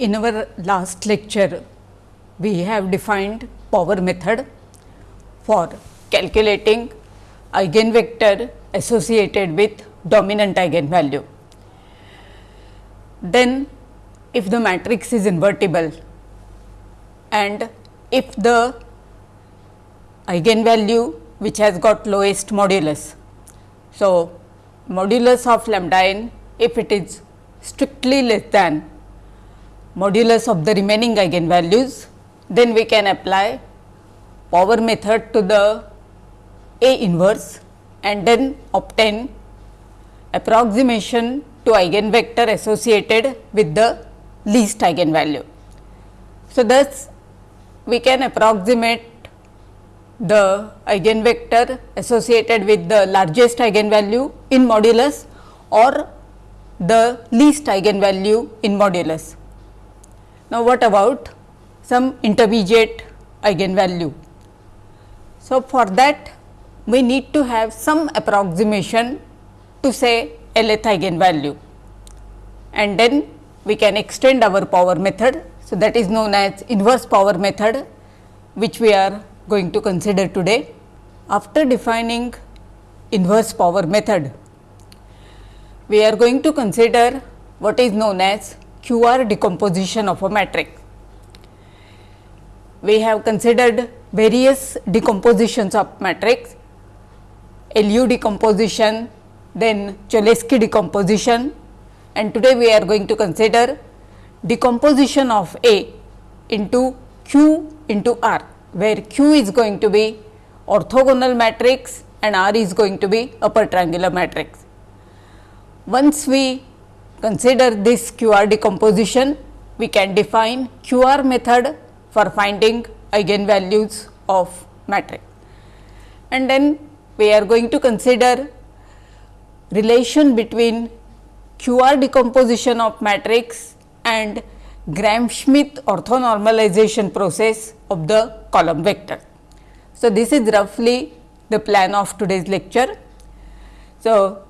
in our last lecture, we have defined power method for calculating eigenvector associated with dominant eigenvalue. Then if the matrix is invertible and if the eigenvalue which has got lowest modulus. So, modulus of lambda n if it is strictly less than modulus of the remaining eigenvalues, then we can apply power method to the A inverse and then obtain approximation to eigenvector associated with the least eigenvalue. So, thus we can approximate the eigenvector associated with the largest eigenvalue in modulus or the least eigenvalue in modulus. Now, what about some intermediate eigenvalue? So, for that we need to have some approximation to say Lth eigenvalue and then we can extend our power method. So, that is known as inverse power method which we are going to consider today. After defining inverse power method, we are going to consider what is known as QR decomposition of a matrix. We have considered various decompositions of matrix, LU decomposition, then Cholesky decomposition and today we are going to consider decomposition of A into Q into R, where Q is going to be orthogonal matrix and R is going to be upper triangular matrix. Once we consider this QR decomposition, we can define QR method for finding eigenvalues of matrix. And then we are going to consider relation between QR decomposition of matrix and Gram-Schmidt orthonormalization process of the column vector. So, this is roughly the plan of today's lecture. So,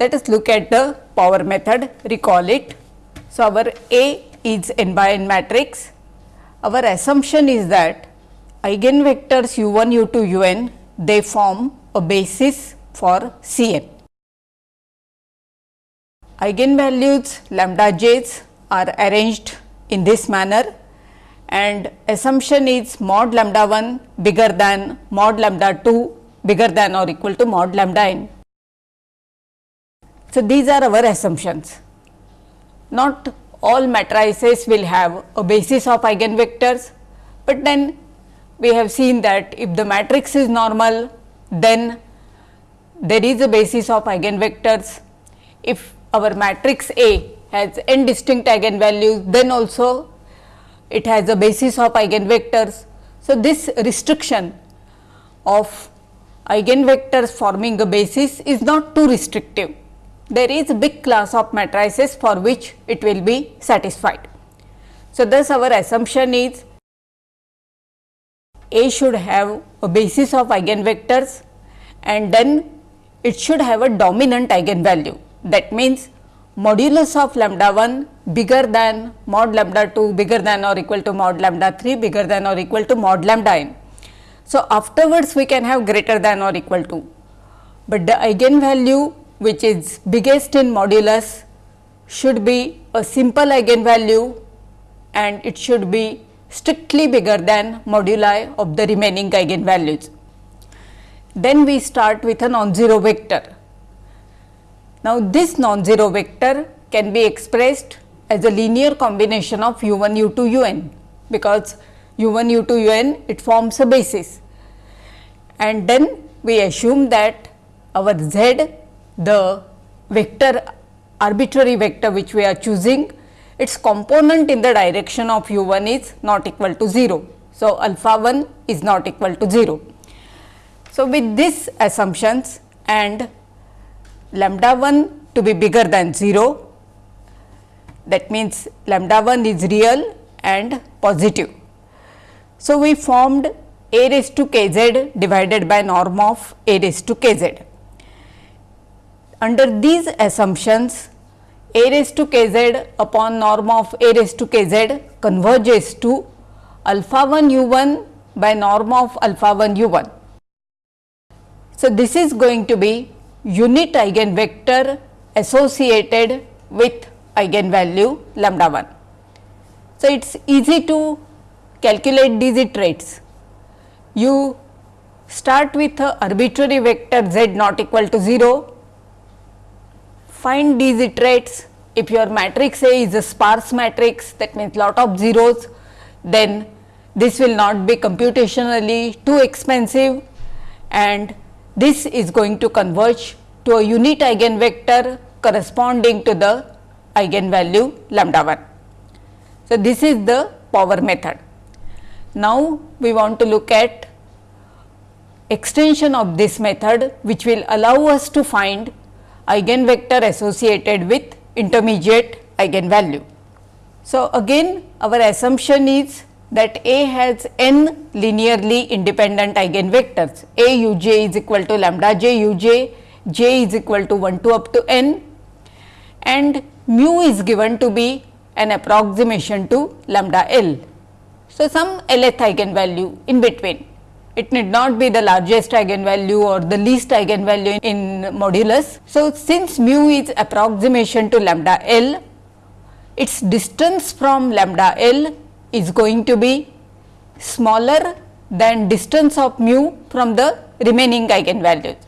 let us look at the power method, recall it. So, our A is n by n matrix. Our assumption is that eigenvectors u 1, u 2, u n they form a basis for C n. Eigenvalues lambda j's are arranged in this manner and assumption is mod lambda 1 bigger than mod lambda 2 bigger than or equal to mod lambda n. So, these are our assumptions. Not all matrices will have a basis of eigenvectors, but then we have seen that if the matrix is normal then there is a basis of eigenvectors. If our matrix A has n distinct eigenvalues, then also it has a basis of eigenvectors. So, this restriction of eigenvectors forming a basis is not too restrictive. There is a big class of matrices for which it will be satisfied. So, thus our assumption is A should have a basis of eigenvectors and then it should have a dominant eigenvalue that means, modulus of lambda 1 bigger than mod lambda 2 bigger than or equal to mod lambda 3 bigger than or equal to mod lambda n. So, afterwards we can have greater than or equal to, but the eigenvalue which is biggest in modulus should be a simple eigenvalue and it should be strictly bigger than moduli of the remaining eigenvalues. Then we start with a non-zero vector now, this non-zero vector can be expressed as a linear combination of u 1 u 2 u n because u 1 u 2 u n it forms a basis and then we assume that our z the vector arbitrary vector which we are choosing its component in the direction of u 1 is not equal to 0. So, alpha 1 is not equal to 0. So, with these assumptions and lambda 1 to be bigger than 0 that means lambda 1 is real and positive. So, we formed a raised to k z divided by norm of a raised to k z. Under these assumptions a raised to k z upon norm of a raised to k z converges to alpha 1 u 1 by norm of alpha 1 u 1. So, this is going to be unit eigenvector associated with eigenvalue lambda 1. So, it is easy to calculate these iterates. You start with a arbitrary vector z not equal to 0, find these iterates if your matrix A is a sparse matrix that means lot of zeros then this will not be computationally too expensive and this is going to converge to a unit eigenvector corresponding to the eigenvalue lambda 1. So, this is the power method. Now, we want to look at extension of this method which will allow us to find eigenvector associated with intermediate eigenvalue. So, again our assumption is that A has n linearly independent eigenvectors A u j is equal to lambda j u j, j is equal to 1 to up to n and mu is given to be an approximation to lambda L. So, some Lth eigenvalue in between. It need not be the largest eigenvalue or the least eigenvalue in modulus. So, since mu is approximation to lambda L, its distance from lambda L is going to be smaller than distance of mu from the remaining eigenvalues.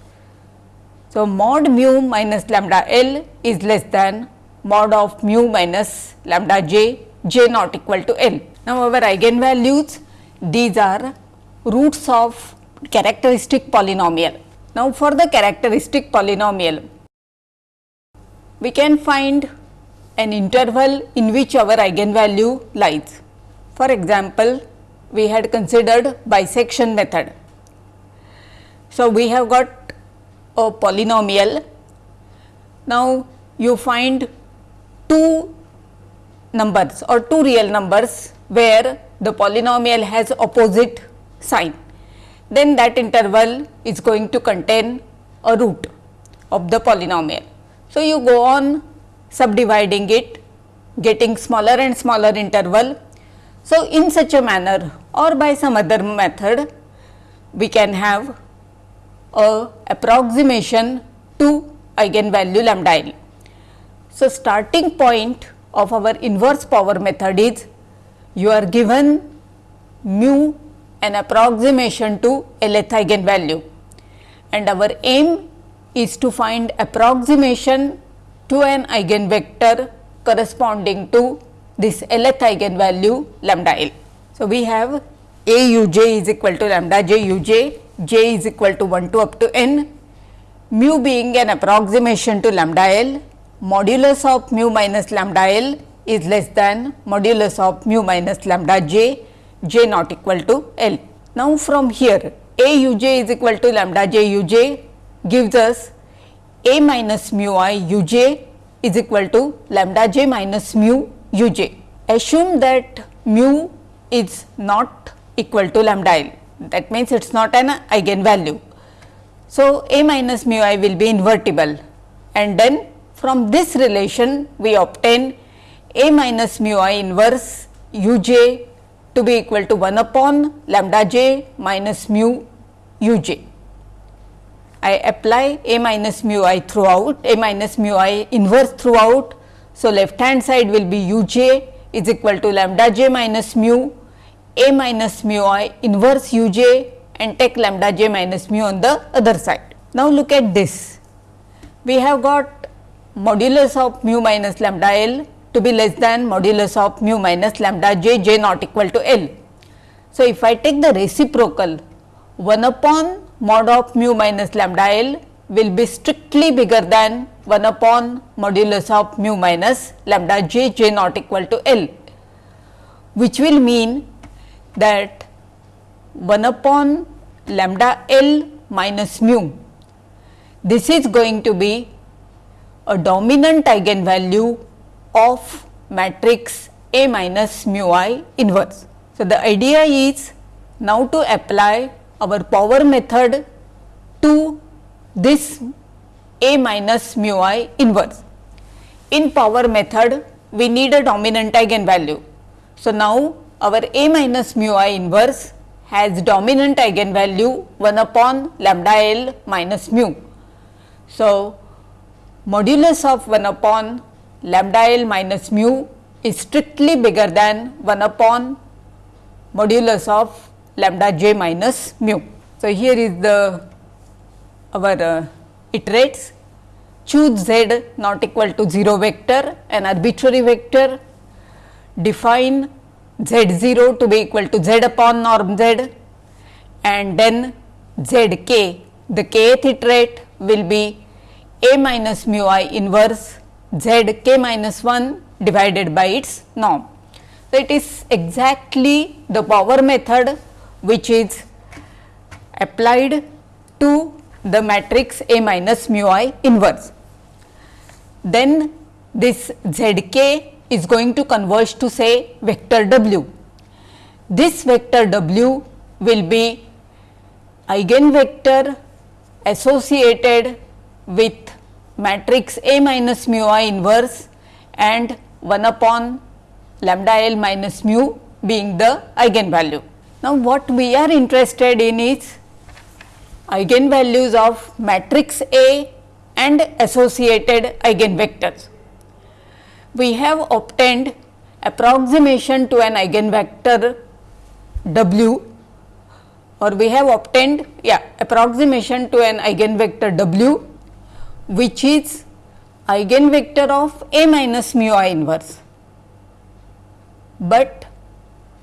So, mod mu minus lambda L is less than mod of mu minus lambda j, j not equal to L. Now, our eigenvalues these are roots of characteristic polynomial. Now, for the characteristic polynomial we can find an interval in which our eigenvalue lies. For example, we had considered bisection method. So, we have got a polynomial. Now, you find two numbers or two real numbers where the polynomial has opposite sign. Then that interval is going to contain a root of the polynomial. So, you go on subdividing it getting smaller and smaller interval so, in such a manner or by some other method, we can have a approximation to eigenvalue lambda l. So, starting point of our inverse power method is you are given mu an approximation to a Lth eigenvalue and our aim is to find approximation to an eigenvector corresponding to this Lth eigenvalue lambda L. So, we have A u j is equal to lambda j u j, j is equal to 1 to up to n, mu being an approximation to lambda L, modulus of mu minus lambda L is less than modulus of mu minus lambda j, j not equal to L. Now, from here A u j is equal to lambda j u j gives us A minus mu i u j is equal to lambda j minus mu u j. Assume that mu is not equal to lambda l that means it is not an eigenvalue. So, a minus mu i will be invertible and then from this relation we obtain a minus mu i inverse u j to be equal to 1 upon lambda j minus mu u j. I apply a minus mu i throughout, a minus mu i inverse throughout so, left hand side will be u j is equal to lambda j minus mu a minus mu i inverse u j and take lambda j minus mu on the other side. Now, look at this we have got modulus of mu minus lambda l to be less than modulus of mu minus lambda j j not equal to l. So, if I take the reciprocal 1 upon mod of mu minus lambda l will be strictly bigger than 1 upon modulus of mu minus lambda j j not equal to L, which will mean that 1 upon lambda L minus mu. This is going to be a dominant eigenvalue of matrix A minus mu i inverse. So, the idea is now to apply our power method to this a minus mu i inverse. in power method we need a dominant eigenvalue. So, now our A minus mu i inverse has dominant eigenvalue 1 upon lambda L minus mu. So, modulus of 1 upon lambda L minus mu is strictly bigger than 1 upon modulus of lambda j minus mu. So, here is the our uh, iterates. Choose z not equal to 0 vector an arbitrary vector. Define z 0 to be equal to z upon norm z. And then z k the kth iterate will be a minus mu i inverse z k minus 1 divided by its norm. So, it is exactly the power method which is applied to the matrix A minus mu i inverse. Then this z k is going to converge to say vector w. This vector w will be eigenvector associated with matrix A minus mu i inverse and 1 upon lambda L minus mu being the eigenvalue. Now, what we are interested in is eigenvalues of matrix A and associated eigenvectors. We have obtained approximation to an eigenvector W or we have obtained yeah approximation to an eigenvector W which is eigenvector of A minus mu i inverse. But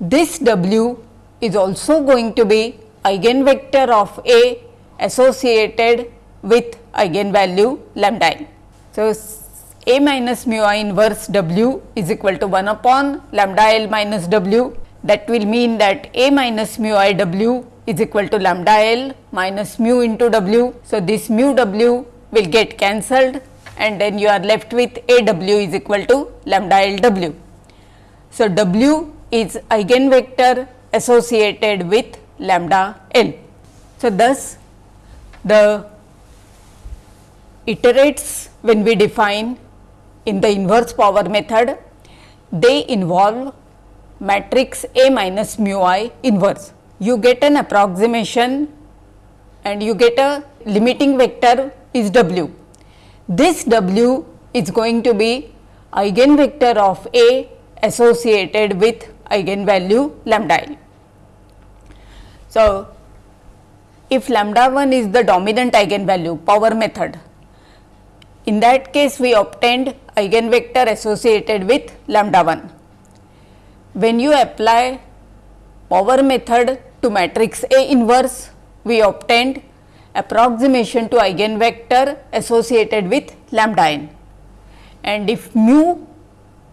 this W is also going to be eigenvector of A associated with eigenvalue lambda n. So, A minus mu i inverse W is equal to 1 upon lambda L minus W that will mean that A minus mu i W is equal to lambda L minus mu into W. So, this mu W will get cancelled and then you are left with A W is equal to lambda L W. So, W is eigenvector associated with lambda L. So, thus the iterates when we define in the inverse power method they involve matrix A minus mu i inverse. You get an approximation and you get a limiting vector is w. This w is going to be eigenvector of A associated with eigenvalue lambda l. So, if lambda 1 is the dominant eigenvalue power method, in that case we obtained eigenvector associated with lambda 1. When you apply power method to matrix A inverse, we obtained approximation to eigenvector associated with lambda n. And if mu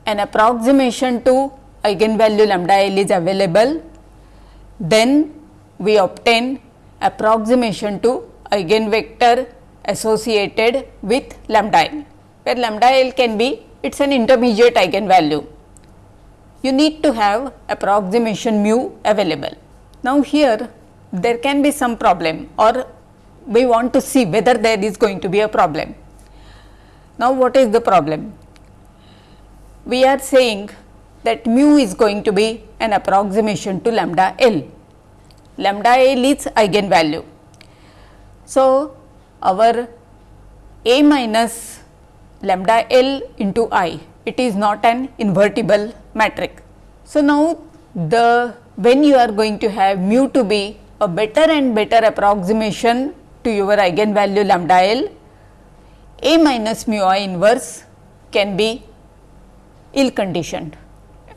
an approximation to eigenvalue lambda l is available, then we obtain approximation to eigenvector associated with lambda l, where lambda l can be it is an intermediate eigenvalue. You need to have approximation mu available. Now, here there can be some problem or we want to see whether there is going to be a problem. Now, what is the problem? We are saying that mu is going to be an approximation to lambda L lambda L is eigenvalue. So, our A minus lambda L into I it is not an invertible matrix. So, now the when you are going to have mu to be a better and better approximation to your eigenvalue lambda L, A minus mu I inverse can be ill conditioned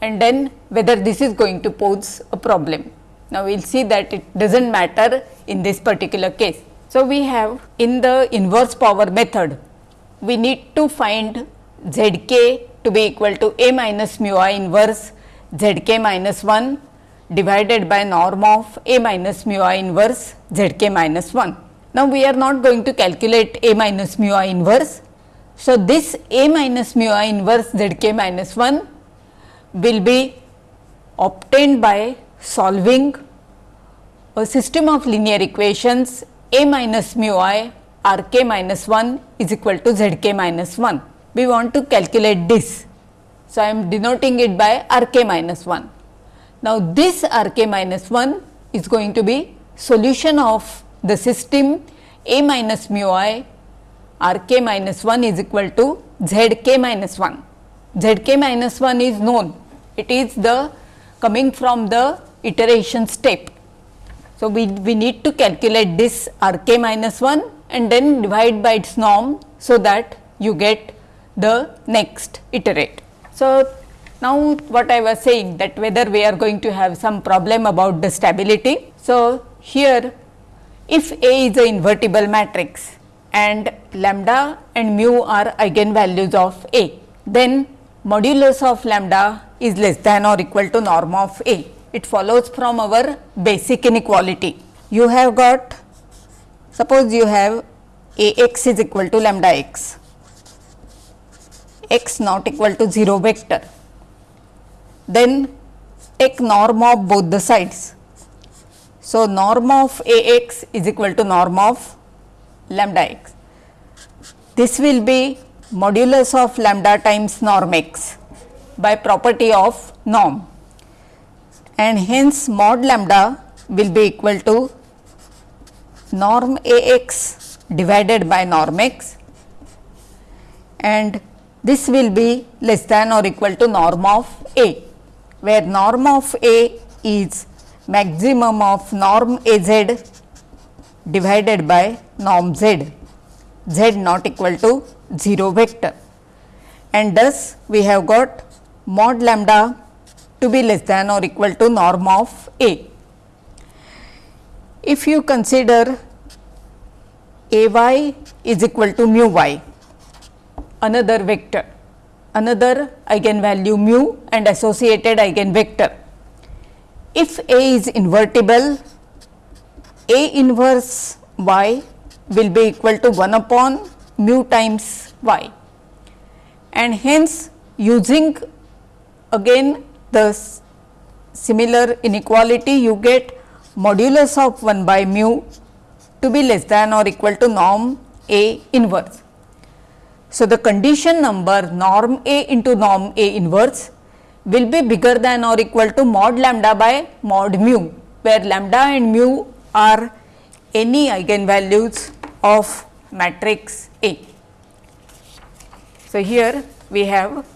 and then whether this is going to pose a problem. Now, we will see that it does not matter in this particular case. So, we have in the inverse power method, we need to find z k to be equal to a minus mu i inverse z k minus 1 divided by norm of a minus mu i inverse z k minus 1. Now, we are not going to calculate a minus mu i inverse. So, this a minus mu i inverse z k minus 1 will be obtained by solving a system of linear equations a minus mu i r k minus 1 is equal to z k minus 1. we want to calculate this. So, I am denoting it by r k minus 1. Now, this r k minus 1 is going to be solution of the system A minus mu i r k minus 1 is equal to z k minus 1. z k minus 1 is known, it is the coming from the iteration step. So, we, we need to calculate this r k minus 1 and then divide by its norm, so that you get the next iterate. So, now what I was saying that whether we are going to have some problem about the stability. So, here if A is a invertible matrix and lambda and mu are eigenvalues of A, then modulus of lambda is less than or equal to norm of A. It follows from our basic inequality. You have got suppose you have A x is equal to lambda x, x not equal to 0 vector, then take norm of both the sides so, norm of A x is equal to norm of lambda x. This will be modulus of lambda times norm x by property of norm and hence mod lambda will be equal to norm A x divided by norm x and this will be less than or equal to norm of A, where norm of A is maximum of norm A z divided by norm z, z not equal to 0 vector. And thus we have got mod lambda to be less than or equal to norm of A. If you consider A y is equal to mu y, another vector, another eigenvalue mu and associated eigenvector if A is invertible, A inverse y will be equal to 1 upon mu times y and hence using again the similar inequality you get modulus of 1 by mu to be less than or equal to norm A inverse. So, the condition number norm A into norm A inverse will be bigger than or equal to mod lambda by mod mu, where lambda and mu are any eigenvalues of matrix A. So, here we have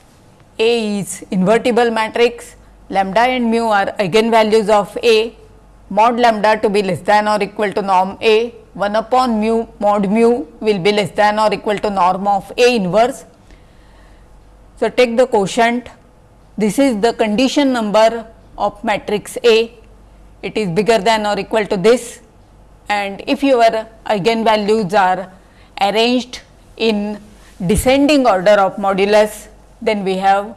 A is invertible matrix, lambda and mu are eigenvalues of A, mod lambda to be less than or equal to norm A, 1 upon mu mod mu will be less than or equal to norm of A inverse. So, take the quotient this is the condition number of matrix A, it is bigger than or equal to this and if your eigenvalues are arranged in descending order of modulus, then we have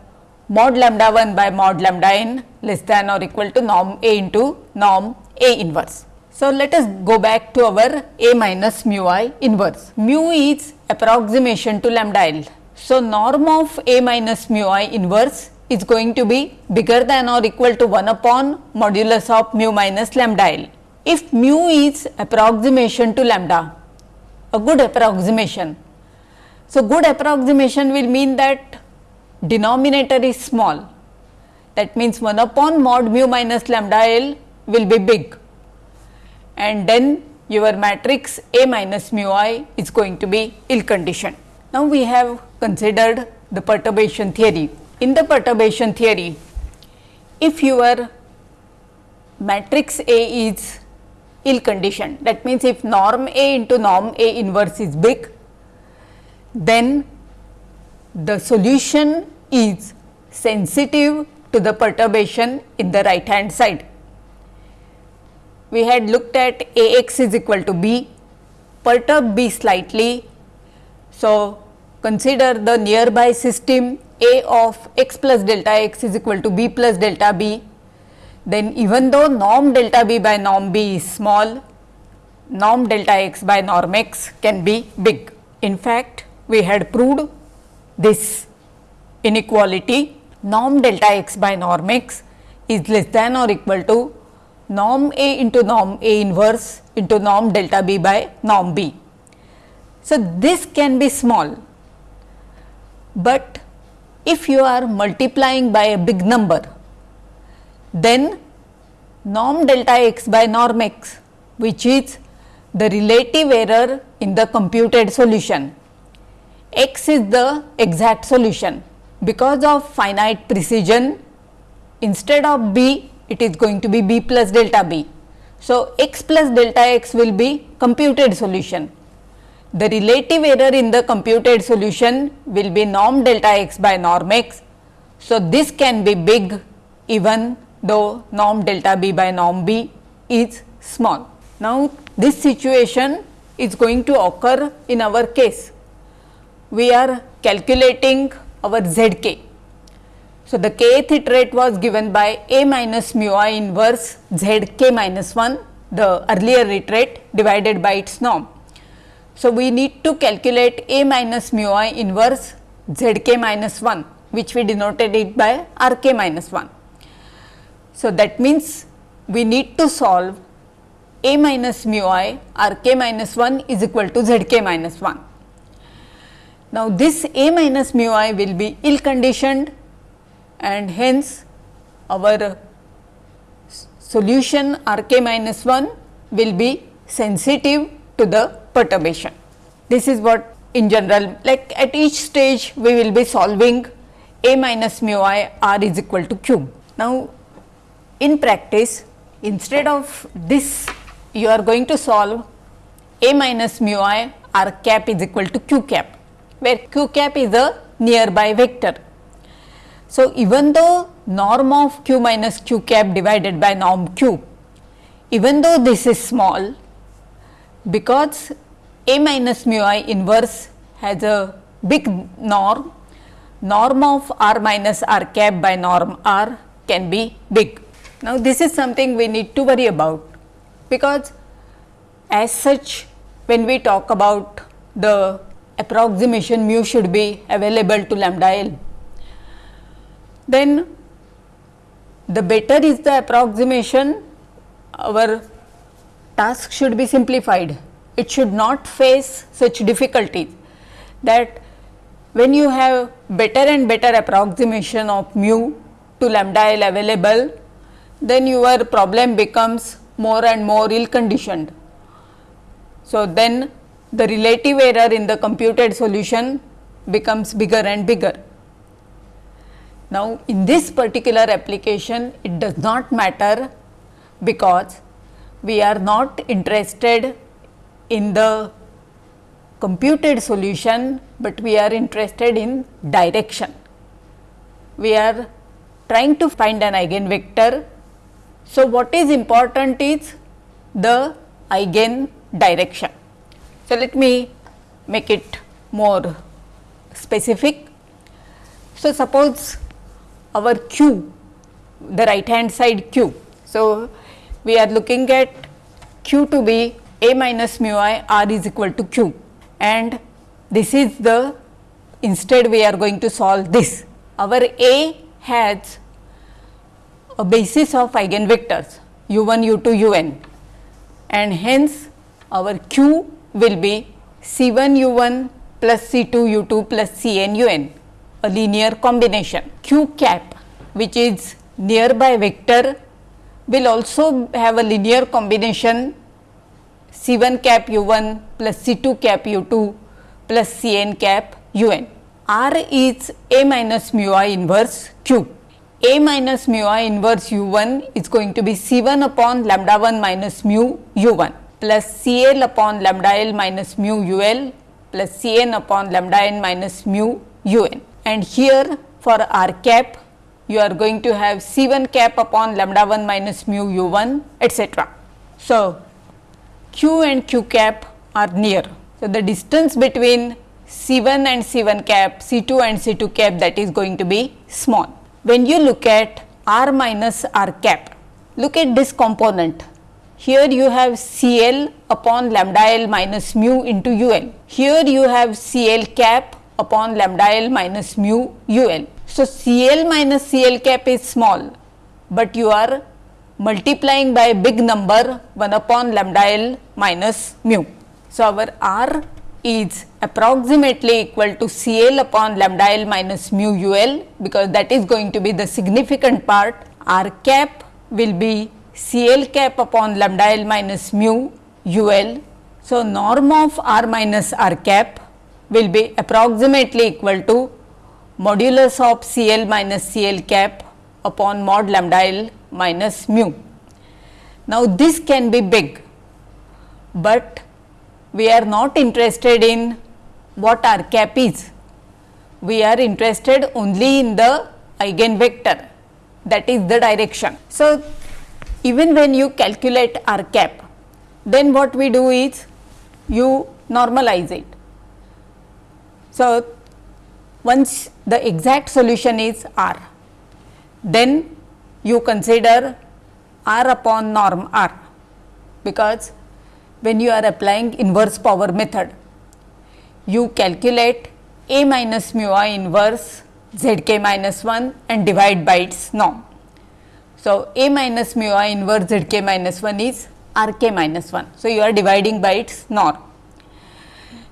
mod lambda 1 by mod lambda n less than or equal to norm A into norm A inverse. So, let us go back to our A minus mu i inverse. Mu is approximation to lambda L. So, norm of A minus mu i inverse is going to be bigger than or equal to 1 upon modulus of mu minus lambda L. If mu is approximation to lambda, a good approximation. So, good approximation will mean that denominator is small that means 1 upon mod mu minus lambda L will be big and then your matrix A minus mu i is going to be ill conditioned. Now, we have considered the perturbation theory in the perturbation theory, if your matrix A is ill conditioned, that means if norm A into norm A inverse is big, then the solution is sensitive to the perturbation in the right hand side. We had looked at A x is equal to B, perturb B slightly. So, consider the nearby system a of x plus delta x is equal to b plus delta b, then even though norm delta b by norm b is small, norm delta x by norm x can be big. In fact, we had proved this inequality norm delta x by norm x is less than or equal to norm A into norm A inverse into norm delta B by norm B. So, this can be small But if you are multiplying by a big number, then norm delta x by norm x which is the relative error in the computed solution. x is the exact solution because of finite precision instead of b it is going to be b plus delta b. So, x plus delta x will be computed solution. The relative error in the computed solution will be norm delta x by norm x. So, this can be big even though norm delta b by norm b is small. Now, this situation is going to occur in our case. We are calculating our z k so, the kth iterate was given by A minus mu i inverse z k minus 1 the earlier iterate divided by its norm. So, we need to calculate A minus mu i inverse z k minus 1 which we denoted it by r k minus 1. So, that means we need to solve A minus mu i r k minus 1 is equal to z k minus 1. Now, this A minus mu i will be ill conditioned and hence our solution R k minus 1 will be sensitive to the perturbation. This is what in general like at each stage we will be solving a minus mu i r is equal to q. Now, in practice instead of this you are going to solve a minus mu i r cap is equal to q cap where q cap is a nearby vector so, even though norm of q minus q cap divided by norm q, even though this is small, because A minus mu i inverse has a big norm, norm of r minus r cap by norm r can be big. Now, this is something we need to worry about, because as such when we talk about the approximation mu should be available to lambda l then the better is the approximation our task should be simplified. It should not face such difficulties that when you have better and better approximation of mu to lambda L available, then your problem becomes more and more ill conditioned. So, then the relative error in the computed solution becomes bigger and bigger. Now, in this particular application it does not matter because we are not interested in the computed solution, but we are interested in direction. We are trying to find an eigenvector. So, what is important is the eigen direction. So, let me make it more specific. So, suppose our q the right hand side q. So, we are looking at q to be a minus mu i r is equal to q and this is the instead we are going to solve this. Our A has a basis of eigenvectors u 1 u 2 u n and hence our q will be c 1 u 1 plus c 2 u 2 plus c n u n a linear combination. Q cap which is nearby vector will also have a linear combination C 1 cap u 1 plus C 2 cap u 2 plus C n cap u n. R is A minus mu i inverse Q. A minus mu i inverse u 1 is going to be C 1 upon lambda 1 minus mu u 1 plus C L upon lambda L minus mu u L plus C n upon lambda n minus mu u n and here for r cap you are going to have C 1 cap upon lambda 1 minus mu u 1 etc. So, q and q cap are near. So, the distance between C 1 and C 1 cap, C 2 and C 2 cap that is going to be small. When you look at r minus r cap, look at this component. Here you have C L upon lambda L minus mu into u L. Here you have C L cap upon lambda L minus mu u L. So, C L minus C L cap is small, but you are multiplying by big number 1 upon lambda L minus mu. So, our R is approximately equal to CL upon lambda L minus mu UL because that is going to be the significant part R cap will be CL cap upon lambda L minus mu UL. So, norm of R minus R cap will be approximately equal to modulus of CL minus CL cap upon mod lambda L minus mu. Now, this can be big, but we are not interested in what R cap is. We are interested only in the eigenvector that is the direction. So, even when you calculate R cap, then what we do is you normalize it. So, once the exact solution is R, then you consider R upon norm R, because when you are applying inverse power method, you calculate A minus mu i inverse z k minus 1 and divide by its norm. So, A minus mu i inverse z k minus 1 is r k minus 1. So, you are dividing by its norm.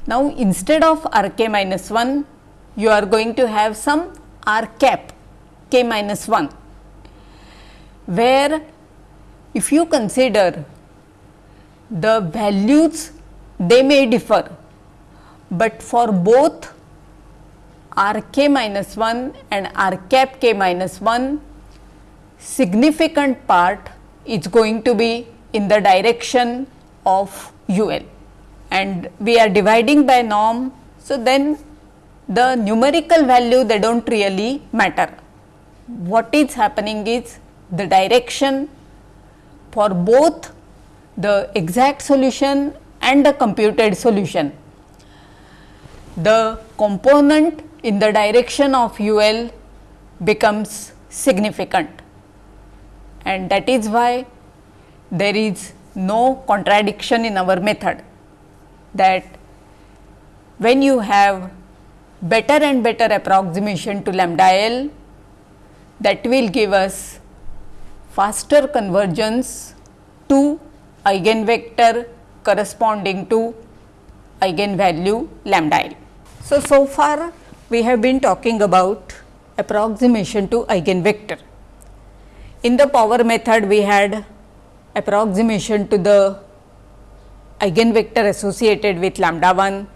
Now, instead of r k minus 1, you are going to have some r cap k minus 1, where if you consider the values they may differ, but for both r k minus 1 and r cap k minus 1 significant part is going to be in the direction of u l and we are dividing by norm. So, then the numerical value they do not really matter. What is happening is the direction for both the exact solution and the computed solution. The component in the direction of UL becomes significant and that is why there is no contradiction in our method that when you have better and better approximation to lambda L that will give us faster convergence to eigenvector corresponding to eigenvalue lambda l. So, so far we have been talking about approximation to eigenvector. In the power method we had approximation to the eigenvector associated with lambda 1.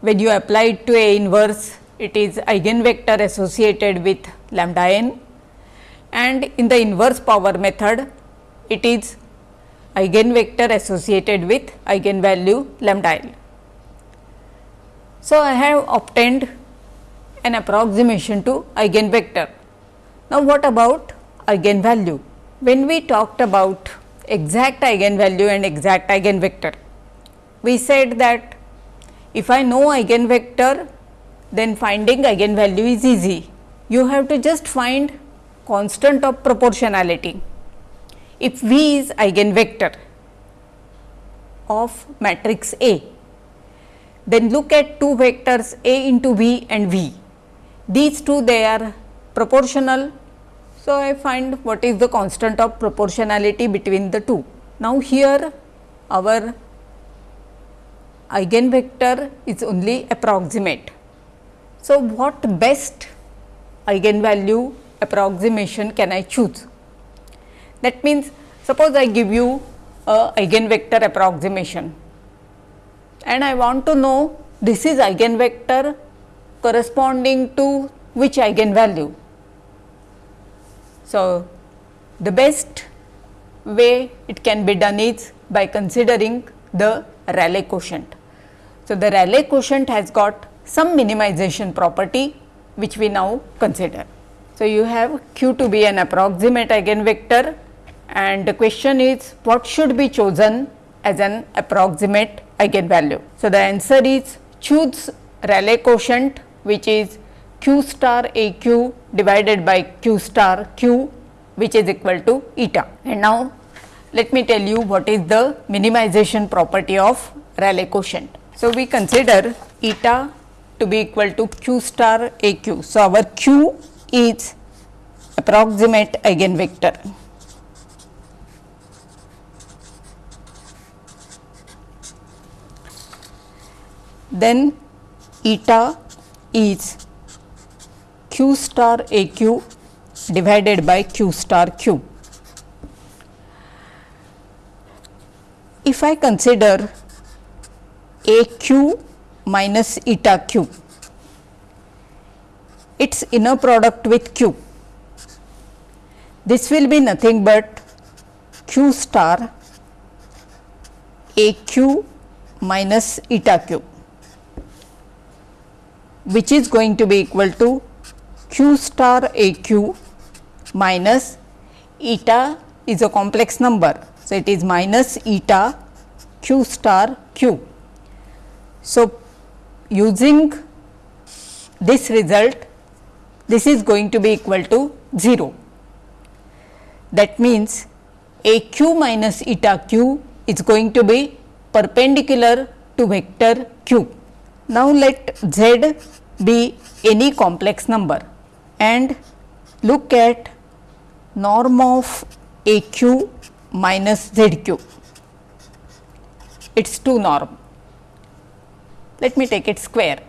When you apply to A inverse it is eigenvector associated with lambda n and in the inverse power method it is eigenvector associated with eigenvalue lambda l. So, I have obtained an approximation to eigenvector. Now, what about eigenvalue? When we talked about exact eigenvalue and exact eigenvector, we said that if I know eigenvector, then finding eigenvalue is easy. You have to just find constant of proportionality if V is eigenvector of matrix A, then look at two vectors A into V and V. These two they are proportional. So, I find what is the constant of proportionality between the two. Now, here our eigenvector is only approximate. So, what best eigenvalue approximation can I choose? That means, suppose I give you a eigenvector approximation and I want to know this is eigenvector corresponding to which eigenvalue. So, the best way it can be done is by considering the Rayleigh quotient. So, the Rayleigh quotient has got some minimization property which we now consider. So, you have q to be an approximate eigenvector and the question is what should be chosen as an approximate eigenvalue. So, the answer is choose Rayleigh quotient which is q star a q divided by q star q which is equal to eta. And now, let me tell you what is the minimization property of Rayleigh quotient. So, we consider eta to be equal to q star a q. So, our q is approximate eigenvector. then eta is q star a q divided by q star q. If I consider a q minus eta q, its inner product with q, this will be nothing but q star a q minus eta q which is going to be equal to q star a q minus eta is a complex number. So, it is minus eta q star q. So, using this result this is going to be equal to 0. That means, a q minus eta q is going to be perpendicular to vector q. Now, let z be any complex number and look at norm of a q minus z q. It is 2 norm. Let me take it square.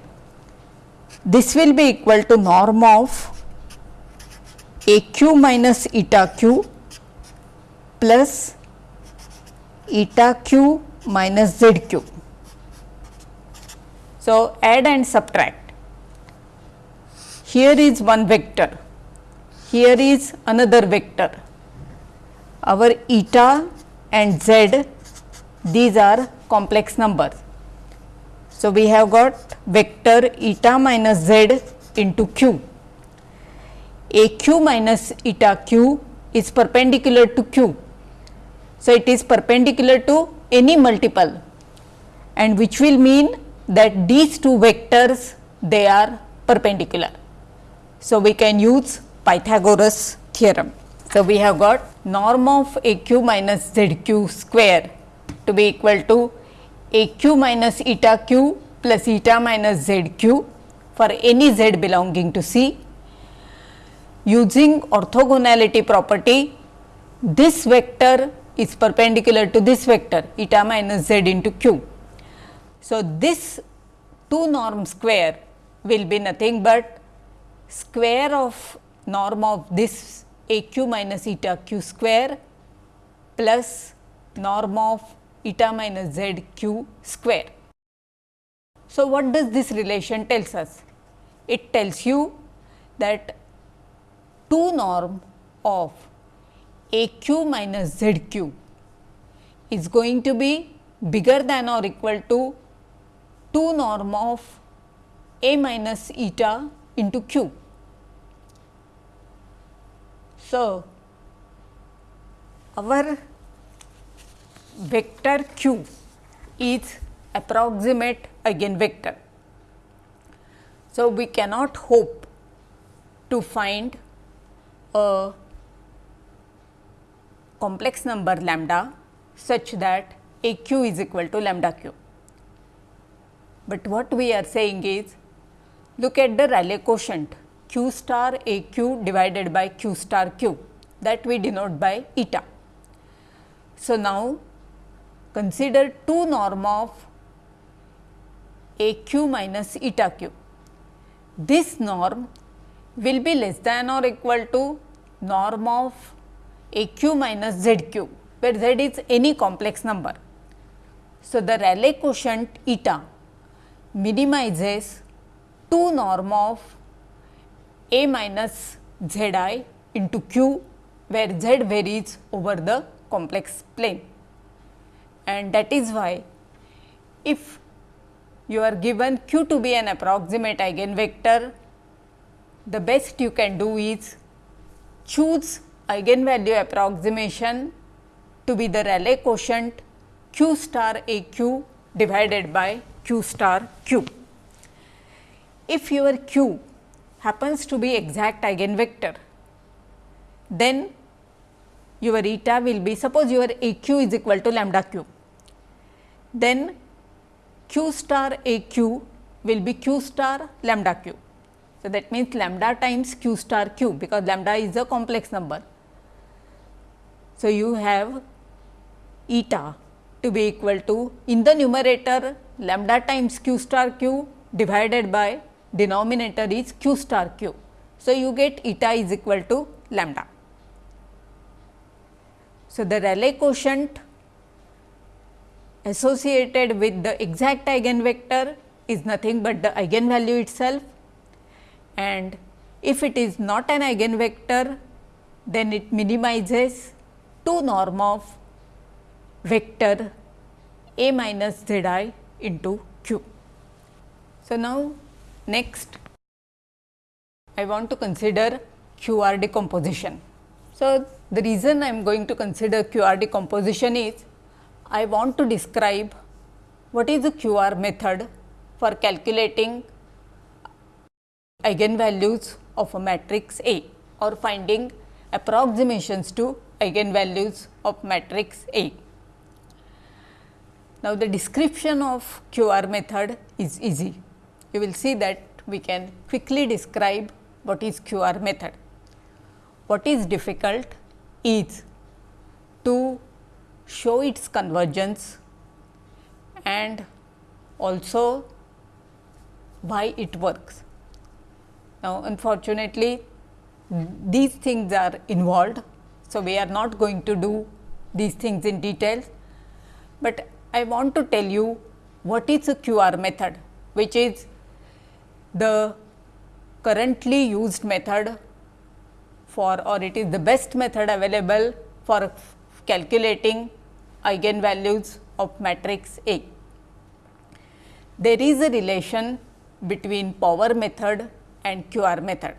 This will be equal to norm of a q minus eta q plus eta q minus z q. So, add and subtract. Here is one vector, here is another vector. Our eta and z these are complex numbers. So, we have got vector eta minus z into q a q minus eta q is perpendicular to q. So, it is perpendicular to any multiple and which will mean that these two vectors they are perpendicular. So, we can use Pythagoras theorem. So, we have got norm of a q minus z q square to be equal to a q minus eta q plus eta minus z q for any z belonging to C using orthogonality property, this vector is perpendicular to this vector eta minus z into q. So, this 2 norm square will be nothing but square of norm of this a q minus eta q square plus norm of eta minus z q square. So, what does this relation tells us? It tells you that 2 norm of a q minus z q is going to be bigger than or equal to 2 norm of a minus eta into q. So, our vector q is approximate eigenvector. So, we cannot hope to find a complex number lambda such that a q is equal to lambda q. But what we are saying is look at the Rayleigh quotient q star a q divided by q star q that we denote by eta. So, now consider 2 norm of a q minus eta q. This norm will be less than or equal to norm of a q minus z q, where z is any complex number. So, the Rayleigh quotient eta minimizes 2 norm of a minus z i into q, where z varies over the complex plane. And that is why, if you are given q to be an approximate eigenvector the best you can do is choose eigenvalue approximation to be the Rayleigh quotient q star a q divided by q star q. If your q happens to be exact eigenvector, then your eta will be suppose your a q is equal to lambda q, then q star a q will be q star lambda q so, that means lambda times q star q because lambda is a complex number. So, you have eta to be equal to in the numerator lambda times q star q divided by denominator is q star q. So, you get eta is equal to lambda. So, the Rayleigh quotient associated with the exact eigenvector is nothing but the eigenvalue itself and if it is not an eigenvector then it minimizes two norm of vector a minus z i into q. So, now next I want to consider QR decomposition. So, the reason I am going to consider QR decomposition is I want to describe what is the QR method for calculating eigenvalues of a matrix A or finding approximations to eigenvalues of matrix A. Now, the description of QR method is easy. You will see that we can quickly describe what is QR method. What is difficult is to show its convergence and also why it works. Now, unfortunately, these things are involved. So, we are not going to do these things in detail, but I want to tell you what is a QR method, which is the currently used method for or it is the best method available for calculating eigenvalues of matrix A. There is a relation between power method and QR method.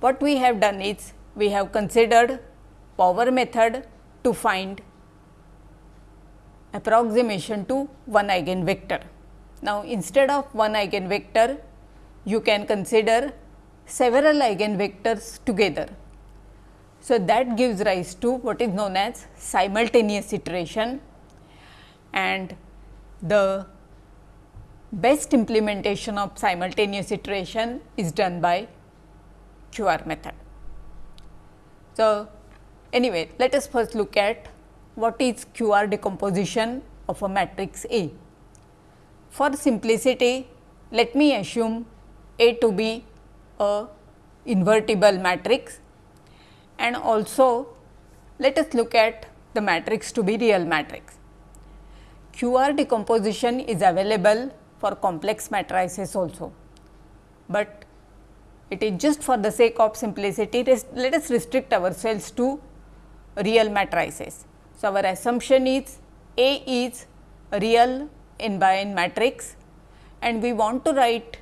What we have done is we have considered power method to find approximation to one eigenvector. Now, instead of one eigenvector, you can consider several eigenvectors together. So, that gives rise to what is known as simultaneous iteration and the best implementation of simultaneous iteration is done by QR method. So, anyway let us first look at what is QR decomposition of a matrix A. For simplicity, let me assume A to be a invertible matrix and also let us look at the matrix to be real matrix. QR decomposition is available for complex matrices also, but it is just for the sake of simplicity let us restrict ourselves to real matrices. So, our assumption is A is real n by n matrix and we want to write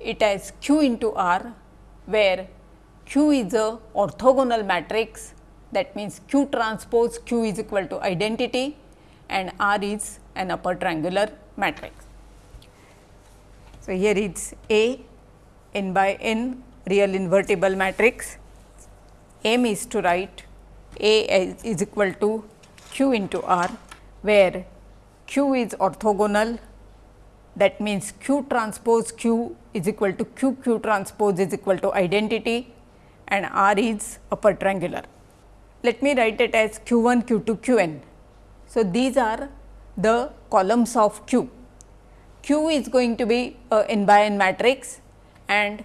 it as q into r where q is a orthogonal matrix. That means q transpose q is equal to identity and r is an upper triangular matrix. So, here it is A n by n real invertible matrix. Aim is to write A is equal to q into r where q is orthogonal. That means q transpose q is equal to q q transpose is equal to identity and r is upper triangular. Let me write it as q 1 q 2 q n. So, these are the columns of q. q is going to be a n by n matrix and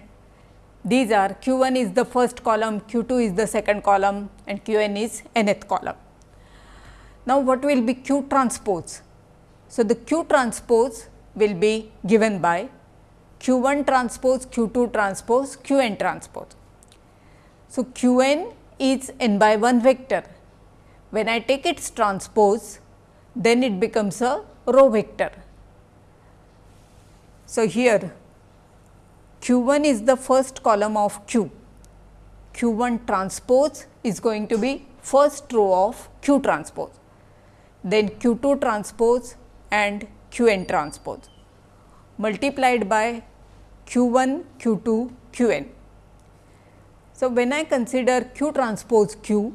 these are q 1 is the first column, q 2 is the second column and q n is nth column. Now, what will be q transpose? So, the q transpose will be given by q 1 transpose, q 2 transpose, q n transpose. So, q n is n by 1 vector. When I take its transpose, then it becomes a row vector. So, here q 1 is the first column of q, q 1 transpose is going to be first row of q transpose, then q 2 transpose and q n transpose multiplied by q 1 q 2 q n. So, when I consider q transpose q,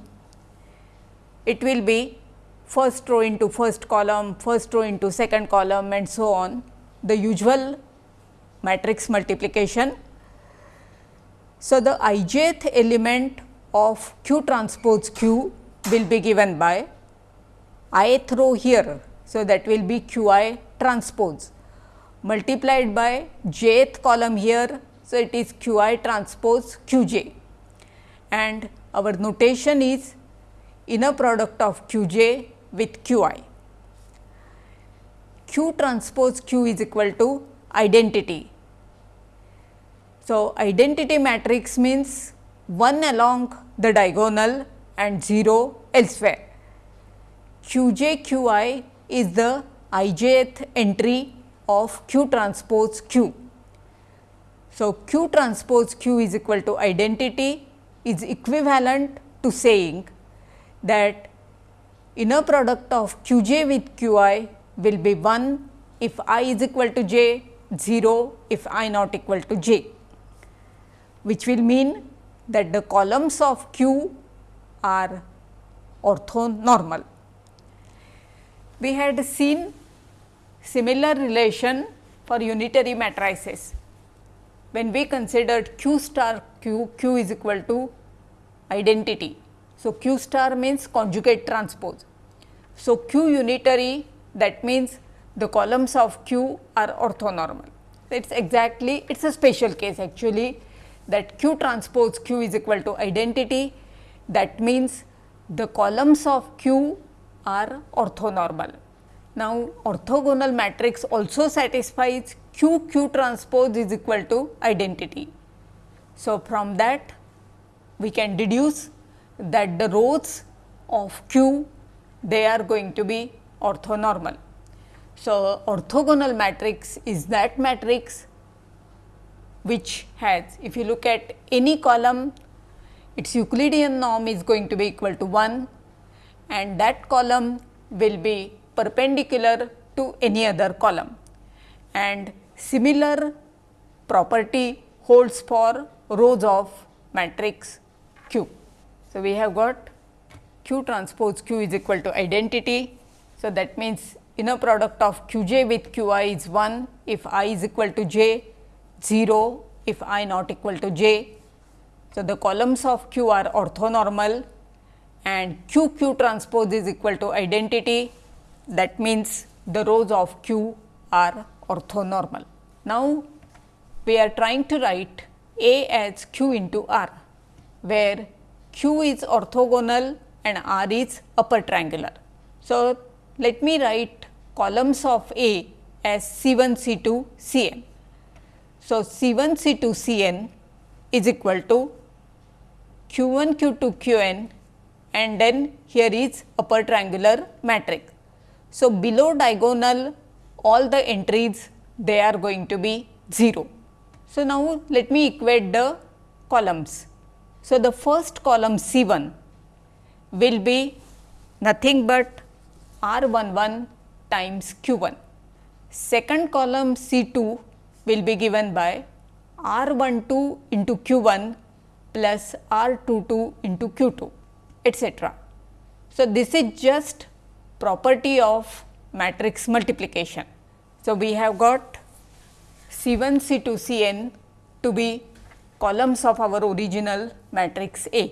it will be first row into first column, first row into second column and so on the usual matrix multiplication. So, the ijth element of q transpose q will be given by ith row here so, that will be q i transpose multiplied by jth column here. So, it is q i transpose q j and our notation is inner product of q j with q i. q transpose q is equal to identity. So, identity matrix means 1 along the diagonal and 0 elsewhere. q j q i is the i jth entry of q transpose q. So, q transpose q is equal to identity is equivalent to saying that inner product of q j with q i will be 1 if i is equal to j, 0 if i not equal to j, which will mean that the columns of q are orthonormal. We had seen similar relation for unitary matrices when we considered q star q, q is equal to identity. So, q star means conjugate transpose. So, q unitary that means the columns of q are orthonormal. It is exactly it is a special case actually that q transpose q is equal to identity that means the columns of q are orthonormal. Now, orthogonal matrix also satisfies q q transpose is equal to identity. So, from that we can deduce that the rows of q they are going to be orthonormal. So, orthogonal matrix is that matrix which has if you look at any column its Euclidean norm is going to be equal to 1 and that column will be perpendicular to any other column and similar property holds for rows of matrix Q. So, we have got Q transpose Q is equal to identity. So, that means inner product of Q j with Q i is 1 if i is equal to j, 0 if i not equal to j. So, the columns of Q are orthonormal and Q Q transpose is equal to identity that means the rows of Q are orthonormal. Now, we are trying to write A as Q into R, where Q is orthogonal and R is upper triangular. So, let me write columns of A as C 1 C 2 C n. So, C 1 C 2 C n is equal to Q 1 Q 2 Q n and then here is upper triangular matrix. So, below diagonal all the entries they are going to be 0. So, now let me equate the columns. So, the first column C 1 will be nothing but R 1 1 times Q 1. Second column C 2 will be given by R 1 2 into Q 1 plus R 2 2 into Q 2 etc. So, this is just property of matrix multiplication. So, we have got C 1 C 2 C n to be columns of our original matrix A.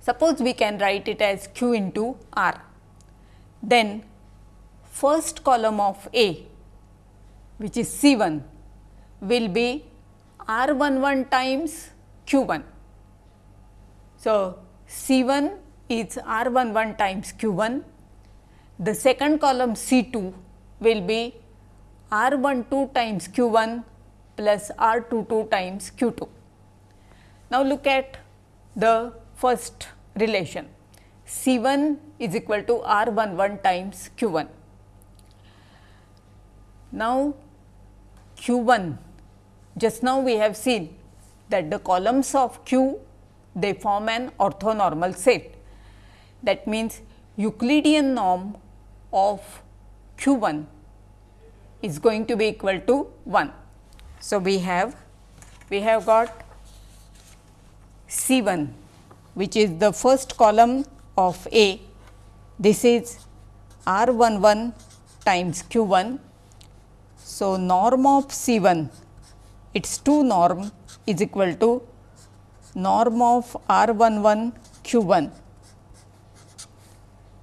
Suppose we can write it as q into r. Then first column of A which is C 1 will be r 1 1 times q 1. So, C 1 is r 1 1 times q 1, the second column C 2 will be r 1 2 times q 1 plus r 2 2 times q 2. Now, look at the first relation C 1 is equal to r 1 1 times q 1. Now, q 1 just now we have seen that the columns of q they form an orthonormal set. That means, Euclidean norm of q 1 is going to be equal to 1. So, we have we have got C 1 which is the first column of A. This is R 1 1 times Q 1. So, norm of C 1 its 2 norm is equal to norm of R 1 1 Q 1.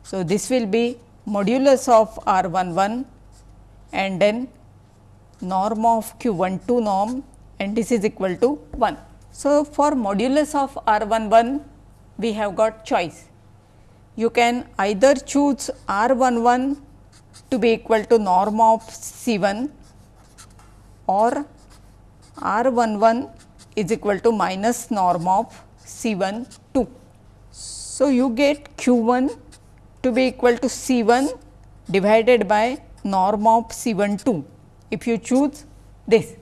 So, this will be modulus of R 1 1 and then norm of q 1 2 norm and this is equal to 1. So, for modulus of R 1 1 we have got choice. You can either choose R 1 1 to be equal to norm of C 1 or R 1 1 is equal to minus norm of C 1 2. So, you get q 1 to be equal to C 1 divided by norm of C 1 2 if you choose this.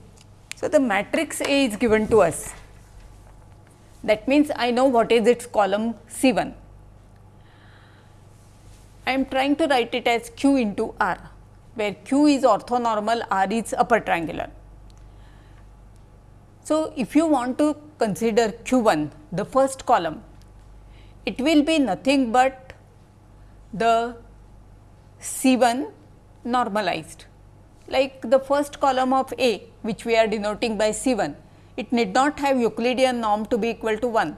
So, the matrix A is given to us that means, I know what is its column C 1. I am trying to write it as q into r where q is orthonormal r is upper triangular. So, if you want to consider q 1 the first column it will be nothing but the C 1 normalized like the first column of A which we are denoting by C 1, it need not have Euclidean norm to be equal to 1.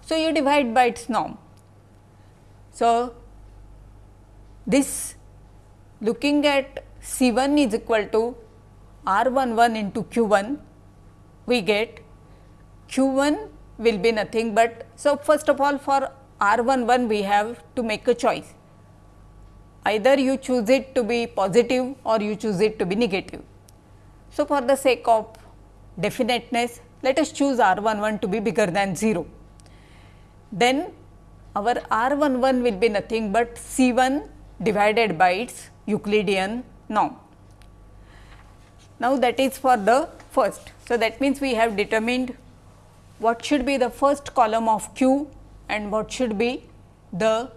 So, you divide by its norm. So, this looking at C 1 is equal to R 1 1 into Q 1, we get Q 1 will be nothing but. So, first of all for R 1 1 we have to make a choice either you choose it to be positive or you choose it to be negative. So, for the sake of definiteness let us choose R 1 1 to be bigger than 0. Then our R 1 1 will be nothing but C 1 divided by its Euclidean norm. Now, that is for the first. So, that means we have determined what should be the first column of Q and what should be the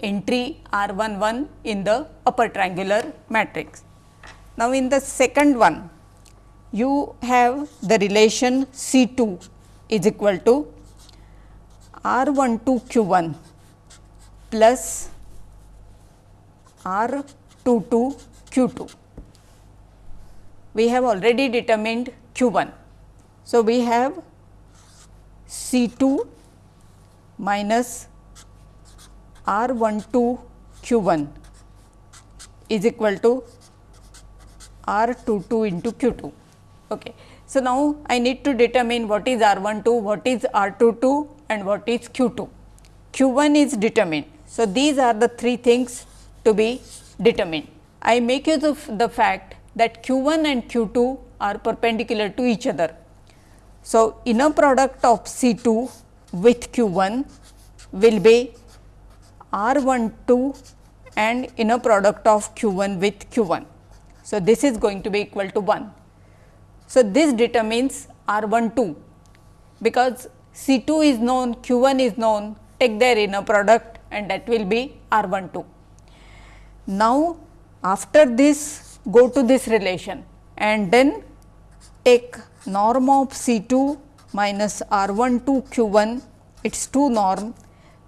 entry R 1 1 in the upper triangular matrix. Now, in the second one you have the relation C 2 is equal to R 1 2 Q 1 plus R 2 2 Q 2. We have already determined Q 1. So, we have C 2 minus R 1 2 Q 1 is equal to R 2 2 into Q 2. Okay. So, now I need to determine what is R 1 2, what is R 2 2 and what is Q 2. Q 1 is determined. So, these are the three things to be determined. I make use of the fact that Q 1 and Q 2 are perpendicular to each other. So, inner product of C 2 with Q 1 will be R 1 2 and inner product of Q 1 with Q 1. So, this is going to be equal to 1. So, this determines R 1 2 because C 2 is known Q 1 is known take their inner product and that will be R 1 2. Now, after this go to this relation and then take norm of C 2 minus R 1 2 Q 1 its 2 norm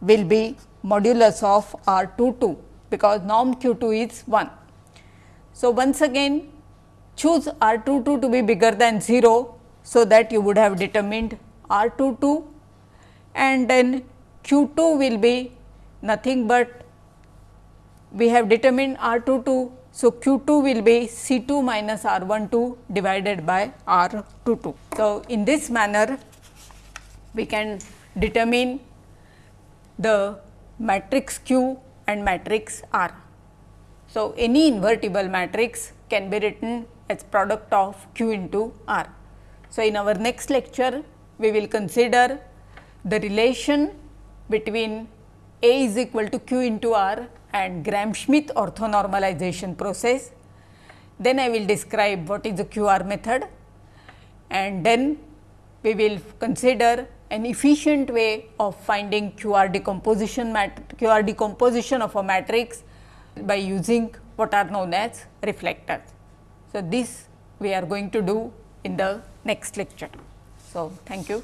will be modulus of R 2 2 because norm Q 2 is 1. So, once again choose R 2 2 to be bigger than 0. So, that you would have determined R 2 2 and then Q 2 will be nothing but we have determined R 2 2. So, Q 2 will be C 2 minus R 1 2 divided by R 2 2. So, in this manner we can determine the matrix Q and matrix R. So, any invertible matrix can be written as product of Q into R. So, in our next lecture we will consider the relation between A is equal to Q into R and Gram-Schmidt orthonormalization process. Then I will describe what is the QR method and then we will consider an efficient way of finding QR decomposition QR decomposition of a matrix by using what are known as reflectors. So, this we are going to do in the next lecture. So, thank you.